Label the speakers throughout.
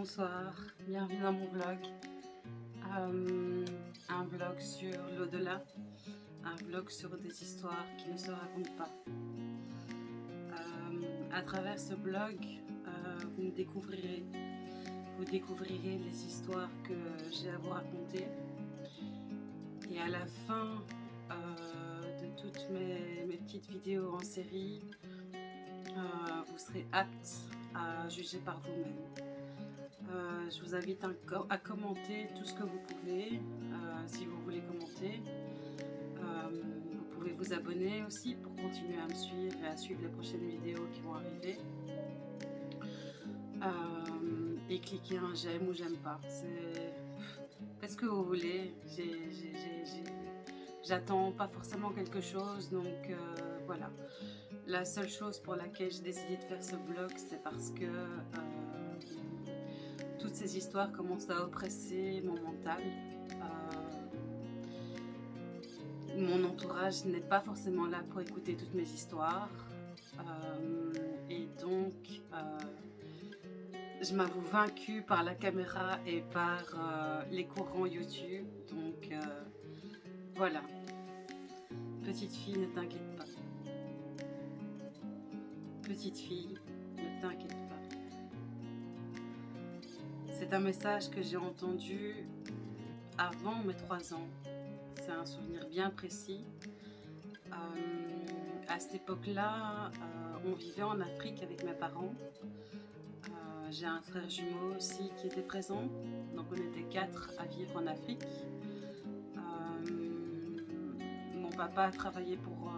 Speaker 1: bonsoir, bienvenue dans mon vlog. Euh, un vlog sur l'au-delà, un vlog sur des histoires qui ne se racontent pas. Euh, à travers ce blog, euh, vous me découvrirez, vous découvrirez les histoires que j'ai à vous raconter. Et à la fin de toutes mes, mes, petites vidéos en série, vous serez apte à juger par vous-même. Euh, je vous invite à, commenter tout ce que vous pouvez, euh, si vous voulez commenter. Euh, vous pouvez vous abonner aussi pour continuer à me suivre et à suivre les prochaines vidéos qui vont arriver. et cliquer un j'aime ou j'aime pas. Faites ce que vous voulez. J'attends pas forcément quelque chose, donc voilà. La seule chose pour laquelle j'ai décidé de faire ce blog, c'est parce que toutes ces histoires commencent à oppresser mon mental. Euh, mon entourage n'est pas forcément là pour écouter toutes mes histoires. Euh, et donc, euh, je m'avoue vaincue par la caméra et par les courants YouTube. Donc, voilà. Petite fille, ne t'inquiète pas. Petite fille, ne t'inquiète pas. C'est un message que j'ai entendu avant mes trois ans. C'est un souvenir bien précis. Euh, à cette époque-là, euh, on vivait en Afrique avec mes parents. Euh, j'ai un frère jumeau aussi qui était présent. Donc on était quatre à vivre en Afrique. mon papa a travaillé pour,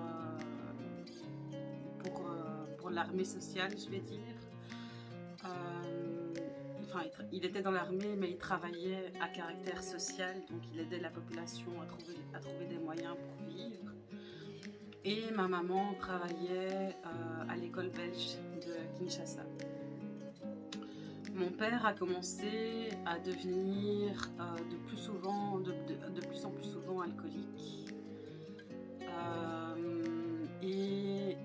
Speaker 1: pour, pour l'armée sociale, je vais dire il était dans l'armée, mais il travaillait à caractère social, donc il aidait la population à trouver, des moyens pour vivre. Et ma maman travaillait euh, à l'école belge de Kinshasa. Mon père a commencé à devenir euh, de, plus souvent, de, plus en plus souvent alcoolique. Euh, et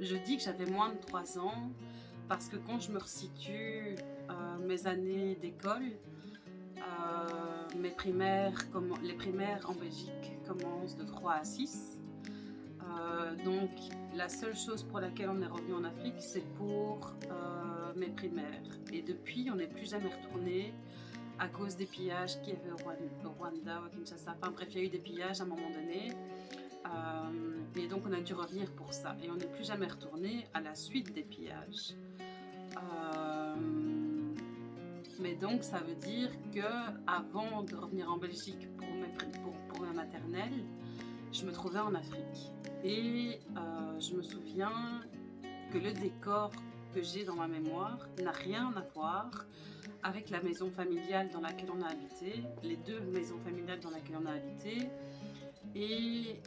Speaker 1: je dis que j'avais moins de 3 ans parce que quand je me resitue euh, mes années d'école, euh, mes primaires, les primaires en Belgique commencent de 3 à 6. Euh, donc la seule chose pour laquelle on est revenu en Afrique, c'est pour mes primaires. Et depuis, on n'est plus jamais retourné à cause des pillages qu'il y avait au Rwanda, au Kinshasa. Enfin bref, il y a eu des pillages à un moment donné. Et donc on a dû revenir pour ça. Et on n'est plus jamais retourné à la suite des pillages. Euh, mais donc, ça veut dire que avant de revenir en Belgique pour, pour, pour ma maternelle, je me trouvais en Afrique. Et euh, je me souviens que le décor que j'ai dans ma mémoire n'a rien à voir avec la maison familiale dans laquelle on a habité, les deux maisons familiales dans lesquelles on a habité. Et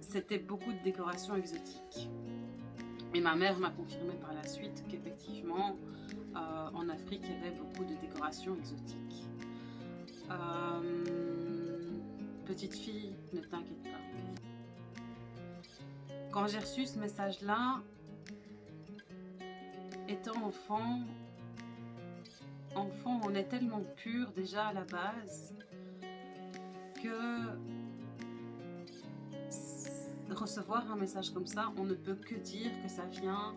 Speaker 1: c'était beaucoup de décorations exotiques. Et ma mère m'a confirmé par la suite qu'effectivement, euh, en Afrique, il y avait beaucoup de décorations exotiques. Euh, petite fille, ne t'inquiète pas. Quand j'ai reçu ce message-là, étant enfant, enfant, on est tellement pur déjà à la base que recevoir un message comme ça, on ne peut que dire que ça vient,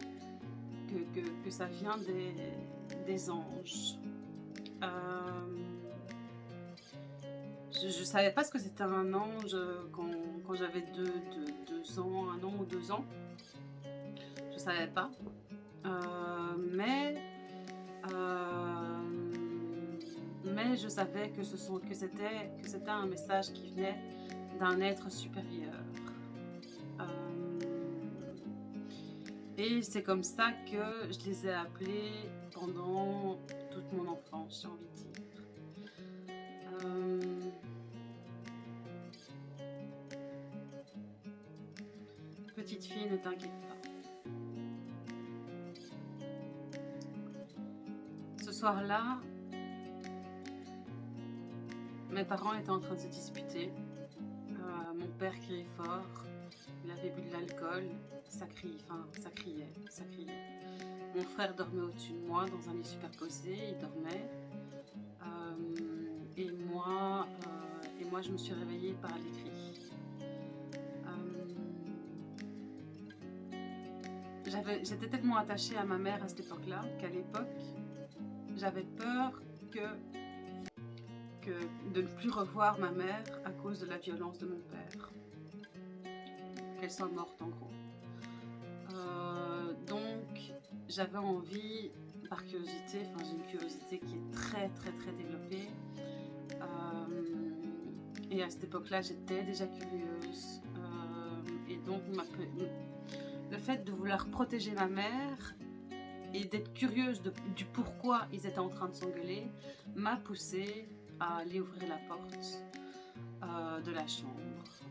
Speaker 1: que, que, ça vient des, des anges. Euh, je ne savais pas ce que c'était un ange quand, quand j'avais deux, deux, ans, un an ou deux ans. Je ne savais pas. Euh, mais, euh, mais je savais que c'était que c'était un message qui venait d'un être supérieur. Et c'est comme ça que je les ai appelés pendant toute mon enfance, j'ai envie de dire. Euh, petite fille, ne t'inquiète pas. Ce soir-là, mes parents étaient en train de se disputer. Euh, mon père criait fort Il avait bu de l'alcool, ça criait, enfin, ça criait, ça criait. Mon frère dormait au-dessus de moi dans un lit superposé, il dormait. Euh, et, moi, euh, et moi, je me suis réveillée par les cris. Euh, j'étais tellement attachée à ma mère à cette époque-là qu'à l'époque, j'avais peur que, que de ne plus revoir ma mère à cause de la violence de mon père. Qu'elle soit morte en gros. donc, j'avais envie, par curiosité, enfin j'ai une curiosité qui est très très très développée. Euh, et à cette époque-là, j'étais déjà curieuse. Euh, et donc, le fait de vouloir protéger ma mère et d'être curieuse du pourquoi ils étaient en train de s'engueuler m'a poussée à aller ouvrir la porte euh, de la chambre.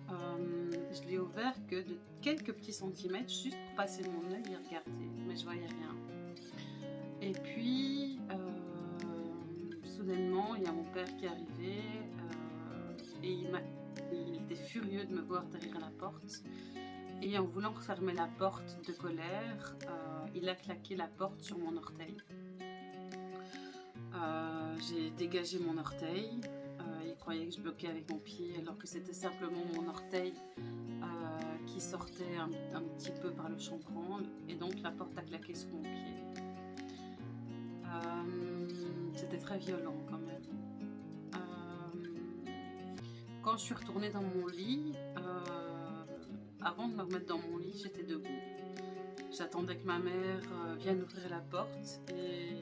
Speaker 1: Je l'ai ouvert que de quelques petits centimètres juste pour passer mon œil et regarder, mais je voyais rien. Et puis, euh, soudainement, il y a mon père qui est arrivé euh, et il, il, était furieux de me voir derrière la porte. Et en voulant refermer la porte de colère, euh, il a claqué la porte sur mon orteil. J'ai dégagé mon orteil. Il croyait que je bloquais avec mon pied alors que c'était simplement mon orteil qui sortait un, petit peu par le chambranle et donc la porte a claqué sur mon pied. Euh, c'était très violent quand même. Euh, quand je suis retournée dans mon lit, euh, avant de me remettre dans mon lit, j'étais debout. J'attendais que ma mère vienne ouvrir la porte et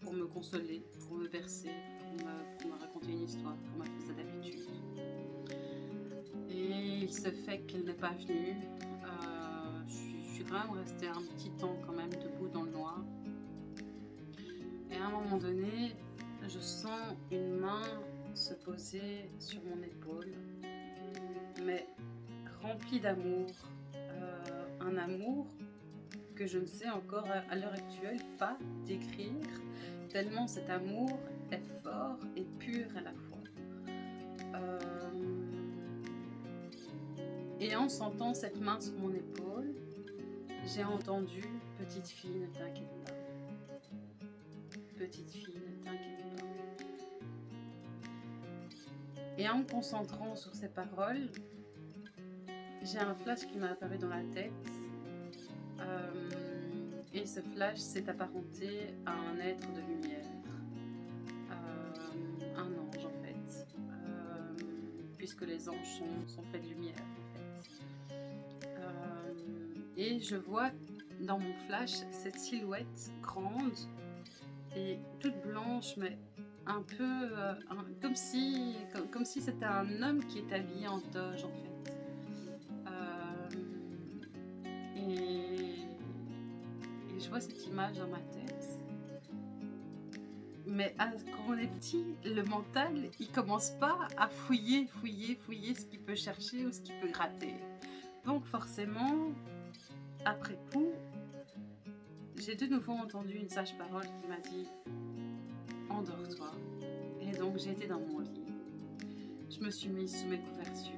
Speaker 1: pour me consoler, pour me bercer, pour me, raconter une histoire, comme elle faisait d'habitude. Et il se fait qu'elle n'est pas venue. je suis quand même restée un petit temps quand même debout dans le noir à un moment donné, je sens une main se poser sur mon épaule, mais remplie d'amour. Euh, un amour que je ne sais encore à l'heure actuelle pas décrire, tellement cet amour est fort et pur à la fois. Euh, et en sentant cette main sur mon épaule, j'ai entendu « Petite fille, ne t'inquiète pas » petite fille, ne t'inquiète pas. Et en me concentrant sur ces paroles, j'ai un flash qui m'a apparu dans la tête. Euh, et ce flash s'est apparenté à un être de lumière. Euh, un ange en fait. Euh, puisque les anges sont, faits de lumière en fait. et je vois dans mon flash cette silhouette grande et toute blanche, mais un peu euh, comme si, comme, si c'était un homme qui est habillé en toge en fait. Euh, cette image dans ma tête. Mais quand on est petit, le mental, il commence pas à fouiller, fouiller, fouiller ce qu'il peut chercher ou ce qu'il peut gratter. Donc forcément, après coup, j'ai de nouveau entendu une sage parole qui m'a dit Endors-toi. Et donc été dans mon lit. Je me suis mise sous mes couvertures.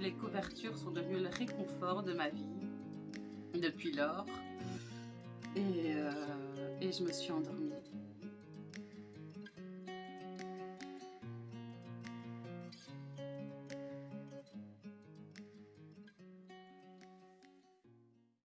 Speaker 1: Les couvertures sont devenues le réconfort de ma vie depuis lors. Et, euh, et je me suis endormie.